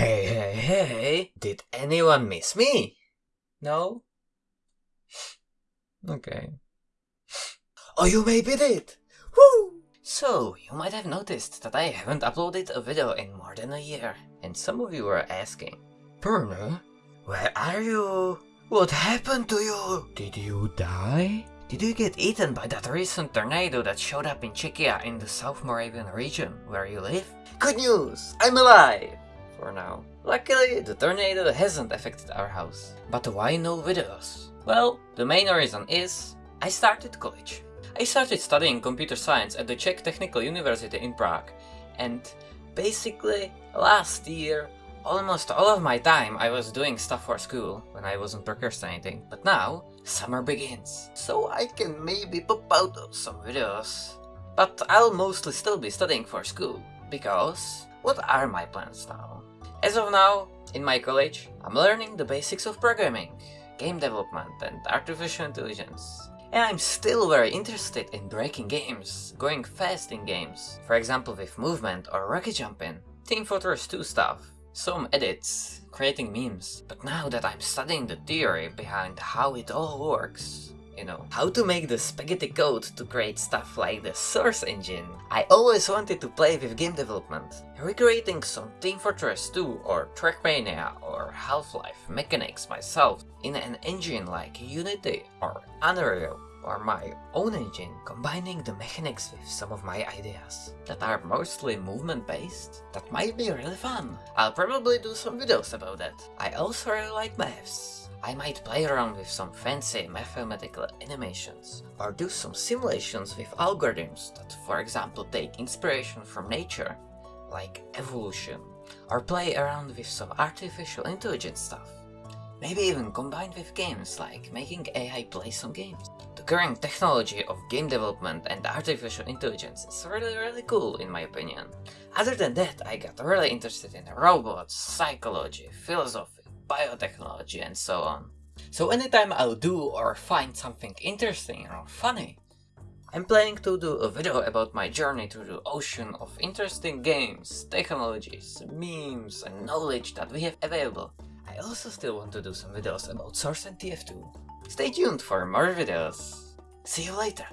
Hey, hey, hey, did anyone miss me? No? Okay. Oh, you maybe did! Woo! So, you might have noticed that I haven't uploaded a video in more than a year. And some of you were asking, Burner, where are you? What happened to you? Did you die? Did you get eaten by that recent tornado that showed up in Czechia in the South Moravian region where you live? Good news! I'm alive! For now. Luckily, the tornado hasn't affected our house. But why no videos? Well, the main reason is I started college. I started studying computer science at the Czech Technical University in Prague and basically last year almost all of my time I was doing stuff for school when I wasn't procrastinating but now summer begins so I can maybe pop out some videos but I'll mostly still be studying for school because what are my plans now? As of now, in my college, I'm learning the basics of programming, game development and artificial intelligence. And I'm still very interested in breaking games, going fast in games, for example with movement or rocket jumping, Team Fortress 2 stuff, some edits, creating memes. But now that I'm studying the theory behind how it all works, you know, how to make the spaghetti code to create stuff like the Source engine. I always wanted to play with game development, recreating some Team Fortress 2 or Trackmania or Half-Life mechanics myself in an engine like Unity or Unreal or my own engine, combining the mechanics with some of my ideas that are mostly movement based, that might be really fun. I'll probably do some videos about that. I also really like maths. I might play around with some fancy mathematical animations, or do some simulations with algorithms that for example take inspiration from nature, like evolution, or play around with some artificial intelligence stuff. Maybe even combined with games like making AI play some games. The current technology of game development and artificial intelligence is really really cool in my opinion. Other than that, I got really interested in robots, psychology, philosophy, biotechnology and so on. So anytime I'll do or find something interesting or funny, I'm planning to do a video about my journey through the ocean of interesting games, technologies, memes and knowledge that we have available. I also still want to do some videos about Source and TF2. Stay tuned for more videos. See you later!